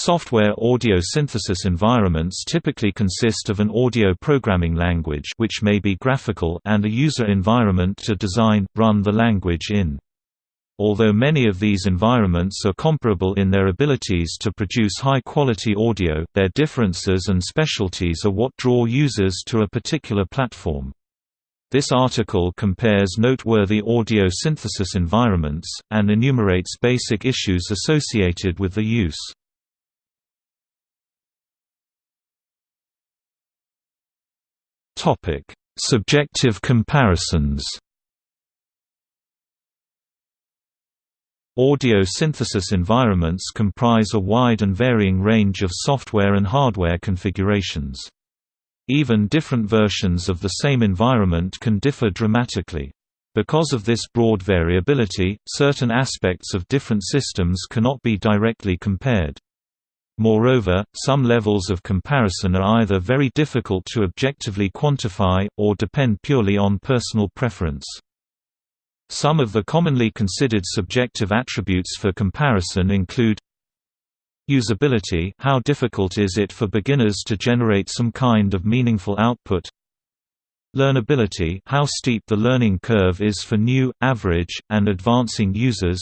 Software audio synthesis environments typically consist of an audio programming language which may be graphical and a user environment to design, run the language in. Although many of these environments are comparable in their abilities to produce high-quality audio, their differences and specialties are what draw users to a particular platform. This article compares noteworthy audio synthesis environments, and enumerates basic issues associated with the use. Subjective comparisons Audio synthesis environments comprise a wide and varying range of software and hardware configurations. Even different versions of the same environment can differ dramatically. Because of this broad variability, certain aspects of different systems cannot be directly compared. Moreover, some levels of comparison are either very difficult to objectively quantify, or depend purely on personal preference. Some of the commonly considered subjective attributes for comparison include Usability how difficult is it for beginners to generate some kind of meaningful output Learnability how steep the learning curve is for new, average, and advancing users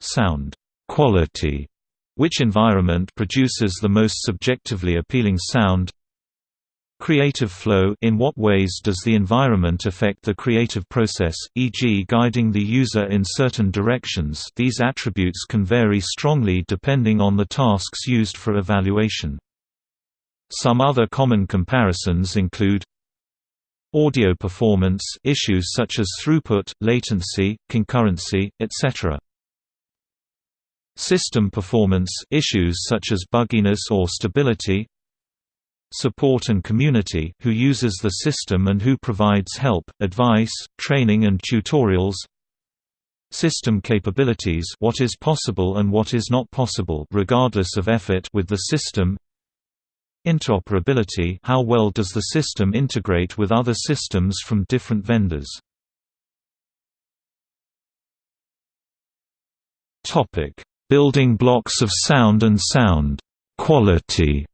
Sound quality which environment produces the most subjectively appealing sound Creative flow In what ways does the environment affect the creative process, e.g. guiding the user in certain directions these attributes can vary strongly depending on the tasks used for evaluation. Some other common comparisons include Audio performance issues such as throughput, latency, concurrency, etc. System performance issues such as bugginess or stability support and community who uses the system and who provides help, advice, training and tutorials System capabilities what is possible and what is not possible regardless of effort with the system Interoperability how well does the system integrate with other systems from different vendors Building blocks of sound and sound quality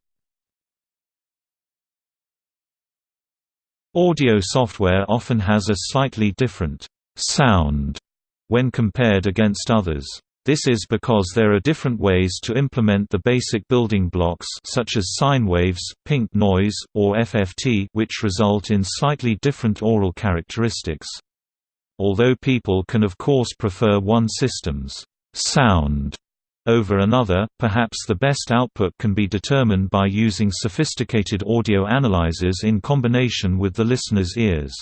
Audio software often has a slightly different sound when compared against others. This is because there are different ways to implement the basic building blocks such as sine waves, pink noise, or FFT which result in slightly different aural characteristics. Although people can of course prefer one system's sound over another, perhaps the best output can be determined by using sophisticated audio analyzers in combination with the listener's ears.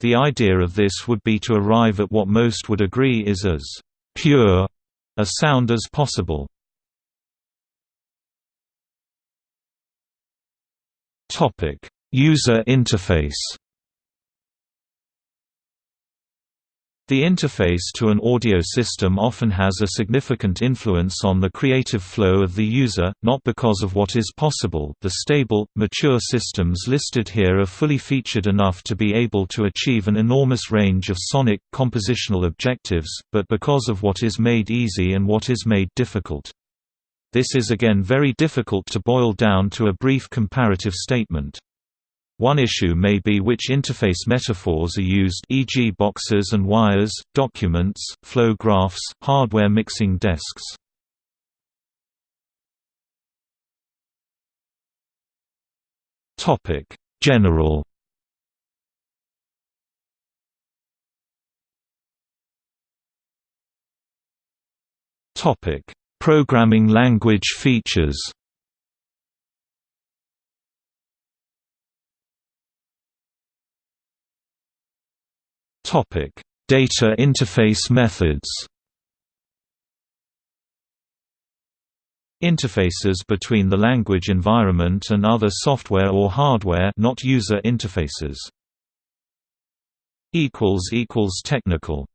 The idea of this would be to arrive at what most would agree is as pure a sound as possible. User interface The interface to an audio system often has a significant influence on the creative flow of the user, not because of what is possible the stable, mature systems listed here are fully featured enough to be able to achieve an enormous range of sonic, compositional objectives, but because of what is made easy and what is made difficult. This is again very difficult to boil down to a brief comparative statement. One issue may be which interface metaphors are used e.g. boxes and wires, documents, flow graphs, hardware mixing desks. Topic: General Topic: Programming language features Data interface methods. Interfaces between the language environment and other software or hardware not user interfaces. technical